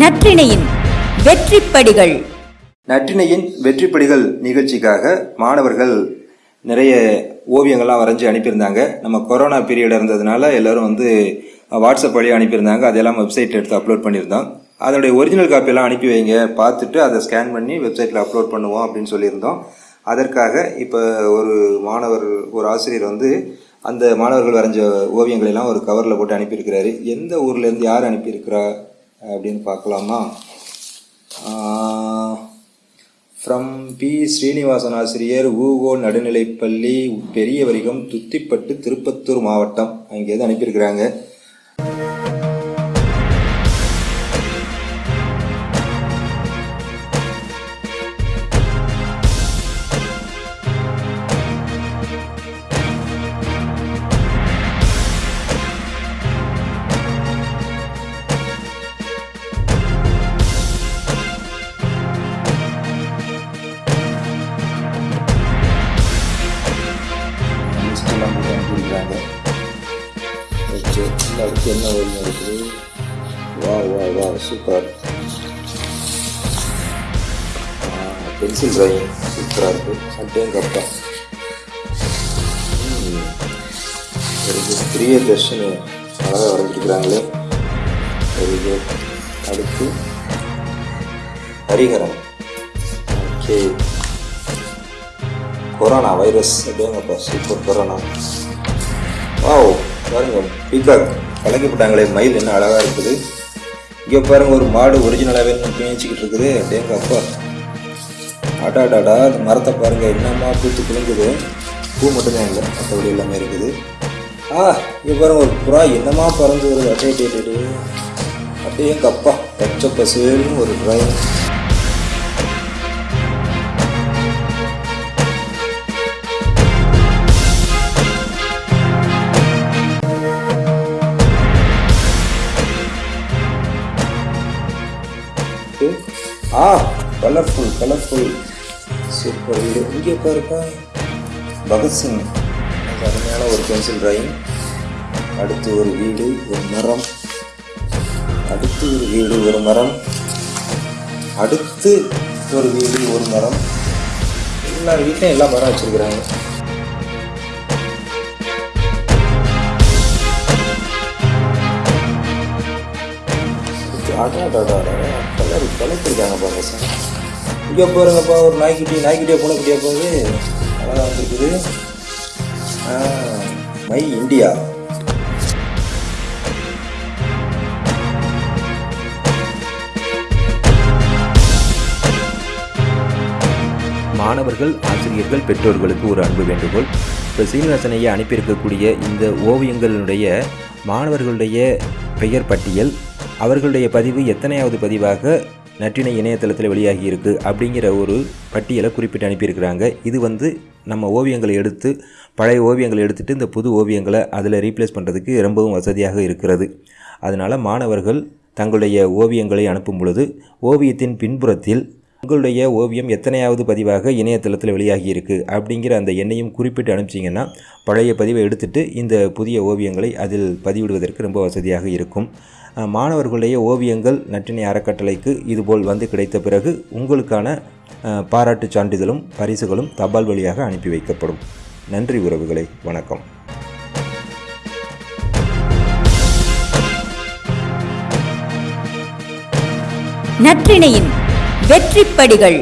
நற்றிணையின் வெற்றிப்படிகள். நற்றினையின் வெற்றிப்படிகள் நிகழ்ச்சிக்காக மாணவர்கள் நிறைய ஓவியங்கள்லாம் வரைஞ்சி அனுப்பியிருந்தாங்க. நம்ம கொரோனா பீரியட் இருந்ததுனால எல்லாரும் வந்து வாட்ஸ்அப் வழியாக அனுப்பியிருந்தாங்க. அதெல்லாம் வெப்சைட்டில் எடுத்து அப்லோட் பண்ணியிருந்தோம். அதனுடைய ஒரிஜினல் காப்பியெல்லாம் அனுப்பி வைங்க. பார்த்துட்டு அதை ஸ்கேன் பண்ணி வெப்சைட்டில் அப்லோட் பண்ணுவோம் அப்படின்னு சொல்லியிருந்தோம். அதற்காக இப்போ ஒரு மாணவர் ஒரு ஆசிரியர் வந்து அந்த மாணவர்கள் வரைஞ்ச ஓவியங்களை எல்லாம் ஒரு கவரில் போட்டு அனுப்பியிருக்கிறாரு. எந்த ஊர்லேருந்து யார் அனுப்பியிருக்கிறா? அப்படின்னு பார்க்கலாமா? ஃப்ரம் பி ஸ்ரீனிவாசன் ஆசிரியர் ஊகோ நடுநிலைப்பள்ளி பெரிய வரிகம் துத்திப்பட்டு திருப்பத்தூர் மாவட்டம் அங்கேருந்து அனுப்பியிருக்கிறாங்க. ஓகே இந்த அடுத்து என்ன வழி இருக்குது வா வா வா சூப்பர் பென்சில் ட்ராயிங் சூப்பராக இருக்குது சட்டையும் கப்பா ஒரு பெரிய பிரிய தர்ஷனி அழகாக வரைஞ்சிருக்கிறாங்களே வெரி குட் அடுத்து ஹரிகரம் ஓகே கொரோனா வைரஸ் அப்படியேங்கப்பா சூப்பர் கொரோனா வாவ் பாருங்க பீகாக் கலக்கிவிட்டாங்களே மயில் என்ன அழகாக இருக்குது. இங்கே பாருங்க ஒரு மாடு ஒரிஜினலாகவே பேச்சிக்கிட்டு இருக்குது. அப்படியே அப்பா. அடாடாடா அந்த மரத்தை பாருங்க என்னம்மா பூத்து குலுங்குது. பூ மட்டும்தான் இல்லை மற்றபடி எல்லாமே இருக்குது. ஆ இங்கே பாருங்க ஒரு புறா என்னமா பறந்து வருது. அட்டே டேட்டு அப்படியே எங்கள் அப்பா பச்சை பசுன்னு ஒரு டிராயிங் ஆ கலர்ஃபுல் கலர்ஃபுல் சூப்பர் வீடு இங்கே பாருப்பா. பகத்சிங் அருமையான ஒரு பென்சில் ட்ராயிங் அடுத்து ஒரு வீடு ஒரு மரம். அடுத்து ஒரு வீடு ஒரு மரம். அடுத்து ஒரு வீடு ஒரு மரம். எல்லா வீட்லையும் எல்லா மரம் வச்சிருக்கிறாங்க. கலர் கலக்கிருக்காங்க பாருங்க சார். இங்கே பாருங்கப்பா ஒரு நாய்க்குட்டி நாய்க்குட்டியா பூனைக்குட்டியா போகுது. அழகாக வந்துருக்குது. My India. மாணவர்கள் ஆசிரியர்கள் பெற்றோர்களுக்கு ஒரு அன்பு வேண்டுகோள். இப்போ சீனிவாசனையை அனுப்பியிருக்கக்கூடிய இந்த ஓவியங்களுடைய மாணவர்களுடைய பெயர் பட்டியல் அவர்களுடைய பதிவு எத்தனையாவது பதிவாக நற்றினை இணையதளத்தில் வெளியாகி இருக்கு அப்படிங்கிற ஒரு பட்டியலை குறிப்பிட்டு அனுப்பியிருக்கிறாங்க. இது வந்து நம்ம ஓவியங்களை எடுத்து பழைய ஓவியங்களை எடுத்துட்டு இந்த புது ஓவியங்களை அதில் ரீப்ளேஸ் பண்ணுறதுக்கு ரொம்பவும் வசதியாக இருக்கிறது. அதனால் மாணவர்கள் தங்களுடைய ஓவியங்களை அனுப்பும் பொழுது ஓவியத்தின் பின்புறத்தில் உங்களுடைய ஓவியம் எத்தனையாவது பதிவாக இணையதளத்தில் வெளியாகியிருக்கு அப்படிங்கிற அந்த எண்ணையும் குறிப்பிட்டு அனுப்பிச்சிங்கன்னா பழைய பதிவை எடுத்துட்டு இந்த புதிய ஓவியங்களை அதில் பதிவிடுவதற்கு ரொம்ப வசதியாக இருக்கும். மாணவர்களுடைய ஓவியங்கள் நற்றினை அறக்கட்டளைக்கு இதுபோல் வந்து கிடைத்த பிறகு உங்களுக்கான பாராட்டு பாராட்டுச் சான்றிதழும் பரிசுகளும் தபால் வழியாக அனுப்பி வைக்கப்படும். நன்றி உறவுகளை வணக்கம். நற்றிணையின் வெற்றிப்படிகள்.